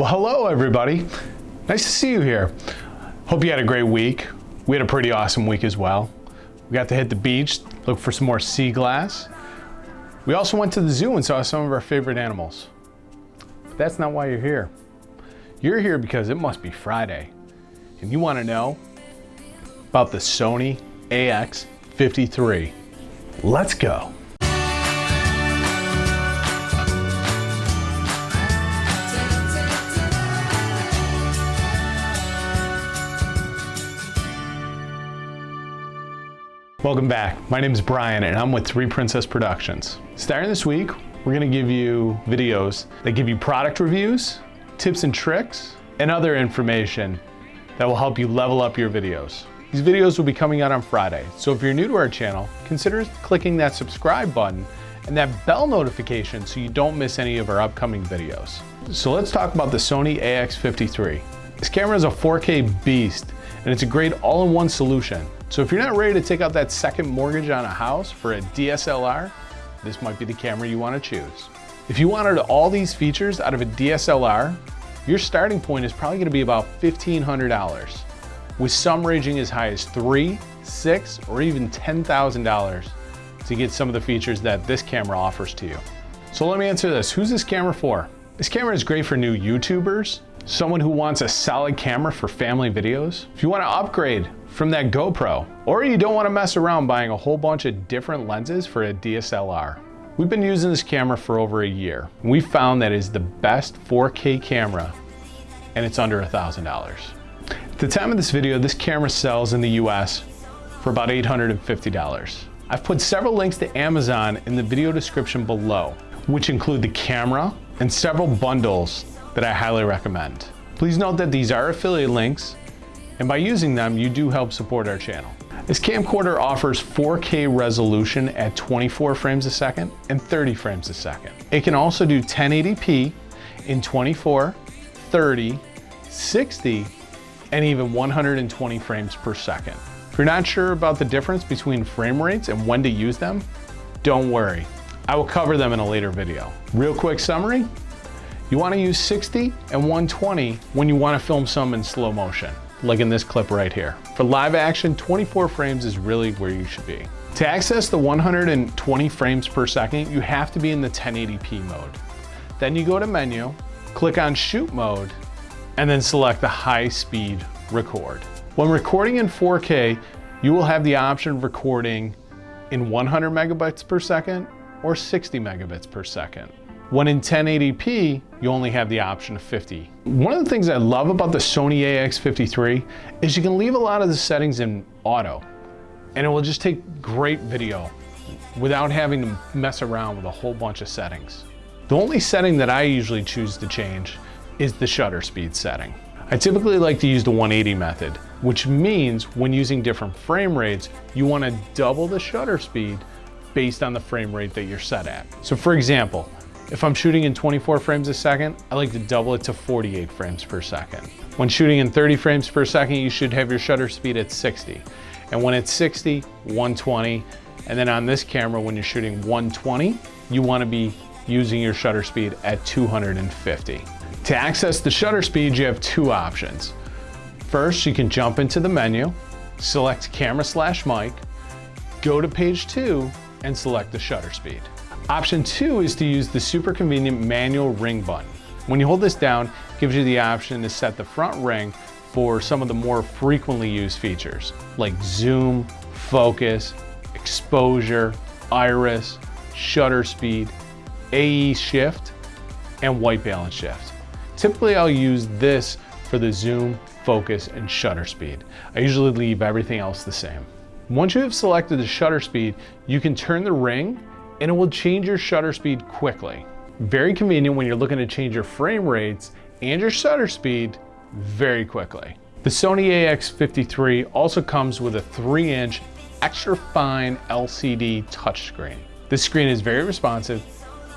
Well, hello everybody. Nice to see you here. Hope you had a great week. We had a pretty awesome week as well. We got to hit the beach, look for some more sea glass. We also went to the zoo and saw some of our favorite animals. But that's not why you're here. You're here because it must be Friday. And you want to know about the Sony AX53. Let's go. Welcome back. My name is Brian and I'm with Three Princess Productions. Starting this week, we're gonna give you videos that give you product reviews, tips and tricks, and other information that will help you level up your videos. These videos will be coming out on Friday, so if you're new to our channel, consider clicking that subscribe button and that bell notification so you don't miss any of our upcoming videos. So let's talk about the Sony AX53. This camera is a 4K beast and it's a great all-in-one solution so if you're not ready to take out that second mortgage on a house for a DSLR, this might be the camera you want to choose. If you wanted all these features out of a DSLR, your starting point is probably going to be about $1,500, with some ranging as high as three, six, or even $10,000 to get some of the features that this camera offers to you. So let me answer this. Who's this camera for? This camera is great for new YouTubers, someone who wants a solid camera for family videos. If you want to upgrade from that GoPro, or you don't want to mess around buying a whole bunch of different lenses for a DSLR. We've been using this camera for over a year. We found that is the best 4K camera and it's under a $1,000. At the time of this video, this camera sells in the US for about $850. I've put several links to Amazon in the video description below, which include the camera and several bundles that I highly recommend. Please note that these are affiliate links and by using them, you do help support our channel. This camcorder offers 4K resolution at 24 frames a second and 30 frames a second. It can also do 1080p in 24, 30, 60, and even 120 frames per second. If you're not sure about the difference between frame rates and when to use them, don't worry. I will cover them in a later video. Real quick summary, you wanna use 60 and 120 when you wanna film some in slow motion like in this clip right here. For live action, 24 frames is really where you should be. To access the 120 frames per second, you have to be in the 1080p mode. Then you go to menu, click on shoot mode, and then select the high speed record. When recording in 4K, you will have the option of recording in 100 megabits per second or 60 megabits per second. When in 1080p, you only have the option of 50. One of the things I love about the Sony AX53 is you can leave a lot of the settings in auto and it will just take great video without having to mess around with a whole bunch of settings. The only setting that I usually choose to change is the shutter speed setting. I typically like to use the 180 method, which means when using different frame rates, you want to double the shutter speed based on the frame rate that you're set at. So for example, if I'm shooting in 24 frames a second, I like to double it to 48 frames per second. When shooting in 30 frames per second, you should have your shutter speed at 60. And when it's 60, 120. And then on this camera, when you're shooting 120, you wanna be using your shutter speed at 250. To access the shutter speed, you have two options. First, you can jump into the menu, select camera slash mic, go to page two, and select the shutter speed. Option two is to use the super convenient manual ring button. When you hold this down, it gives you the option to set the front ring for some of the more frequently used features like zoom, focus, exposure, iris, shutter speed, AE shift, and white balance shift. Typically I'll use this for the zoom, focus, and shutter speed. I usually leave everything else the same. Once you have selected the shutter speed, you can turn the ring and it will change your shutter speed quickly. Very convenient when you're looking to change your frame rates and your shutter speed very quickly. The Sony AX53 also comes with a 3-inch extra fine LCD touchscreen. This screen is very responsive,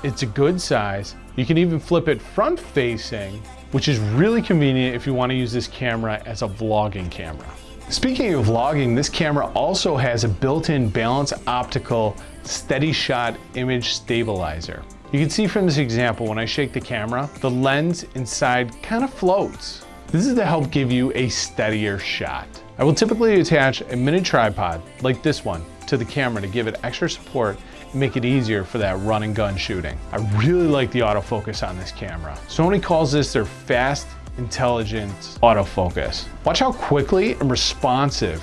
it's a good size, you can even flip it front facing, which is really convenient if you want to use this camera as a vlogging camera. Speaking of vlogging, this camera also has a built-in Balance Optical steady shot image stabilizer. You can see from this example, when I shake the camera, the lens inside kind of floats. This is to help give you a steadier shot. I will typically attach a mini tripod, like this one, to the camera to give it extra support and make it easier for that run and gun shooting. I really like the autofocus on this camera. Sony calls this their fast, intelligent autofocus. Watch how quickly and responsive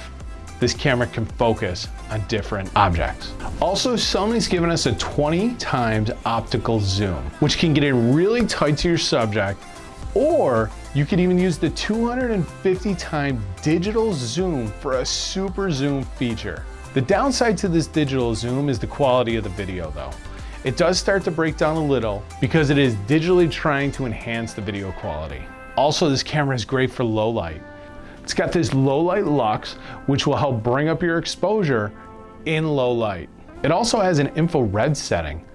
this camera can focus on different objects. Also, Sony's given us a 20 times optical zoom, which can get in really tight to your subject, or you could even use the 250 time digital zoom for a super zoom feature. The downside to this digital zoom is the quality of the video though. It does start to break down a little because it is digitally trying to enhance the video quality. Also, this camera is great for low light. It's got this low light lux, which will help bring up your exposure in low light. It also has an infrared setting,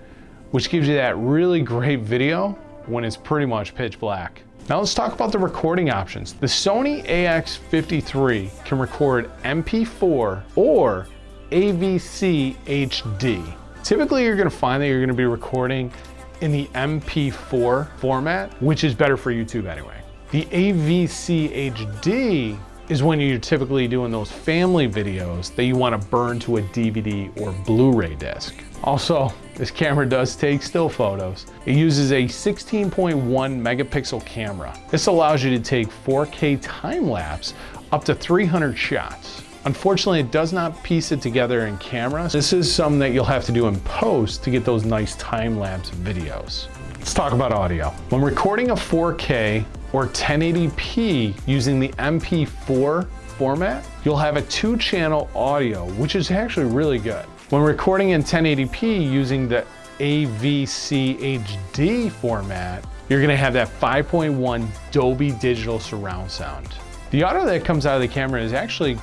which gives you that really great video when it's pretty much pitch black. Now let's talk about the recording options. The Sony AX53 can record MP4 or AVC HD. Typically you're gonna find that you're gonna be recording in the MP4 format, which is better for YouTube anyway. The AVC HD is when you're typically doing those family videos that you want to burn to a DVD or Blu-ray disc. Also, this camera does take still photos. It uses a 16.1 megapixel camera. This allows you to take 4K time lapse up to 300 shots. Unfortunately, it does not piece it together in camera. This is something that you'll have to do in post to get those nice time-lapse videos. Let's talk about audio. When recording a 4K or 1080p using the MP4 format, you'll have a two channel audio, which is actually really good. When recording in 1080p using the AVC HD format, you're gonna have that 5.1 Dolby Digital surround sound. The audio that comes out of the camera is actually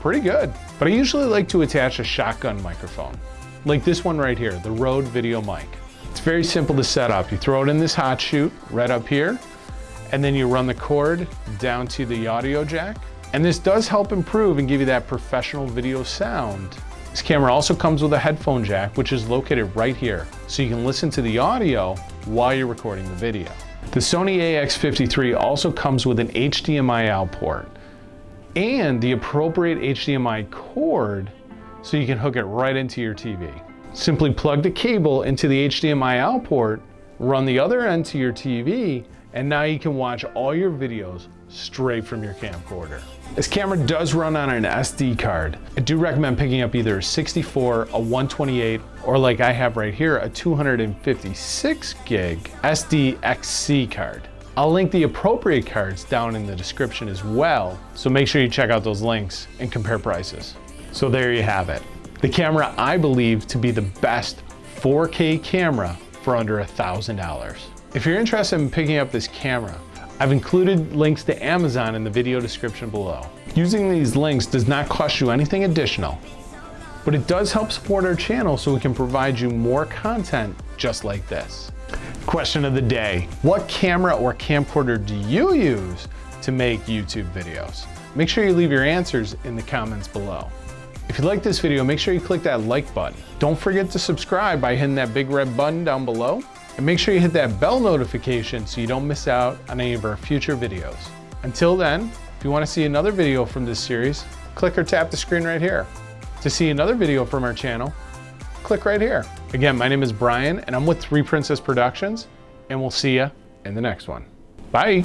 pretty good, but I usually like to attach a shotgun microphone, like this one right here, the Rode Video Mic. It's very simple to set up. You throw it in this hot shoe right up here, and then you run the cord down to the audio jack. And this does help improve and give you that professional video sound. This camera also comes with a headphone jack, which is located right here. So you can listen to the audio while you're recording the video. The Sony AX53 also comes with an HDMI out port and the appropriate HDMI cord so you can hook it right into your TV. Simply plug the cable into the HDMI out port, run the other end to your TV, and now you can watch all your videos straight from your camcorder. This camera does run on an SD card. I do recommend picking up either a 64, a 128, or like I have right here, a 256 gig SDXC card. I'll link the appropriate cards down in the description as well, so make sure you check out those links and compare prices. So there you have it. The camera I believe to be the best 4K camera for under $1,000. If you're interested in picking up this camera, I've included links to Amazon in the video description below. Using these links does not cost you anything additional, but it does help support our channel so we can provide you more content just like this. Question of the day, what camera or camcorder do you use to make YouTube videos? Make sure you leave your answers in the comments below. If you like this video, make sure you click that like button. Don't forget to subscribe by hitting that big red button down below. And make sure you hit that bell notification so you don't miss out on any of our future videos. Until then, if you want to see another video from this series, click or tap the screen right here. To see another video from our channel, click right here. Again, my name is Brian and I'm with 3 Princess Productions and we'll see you in the next one. Bye.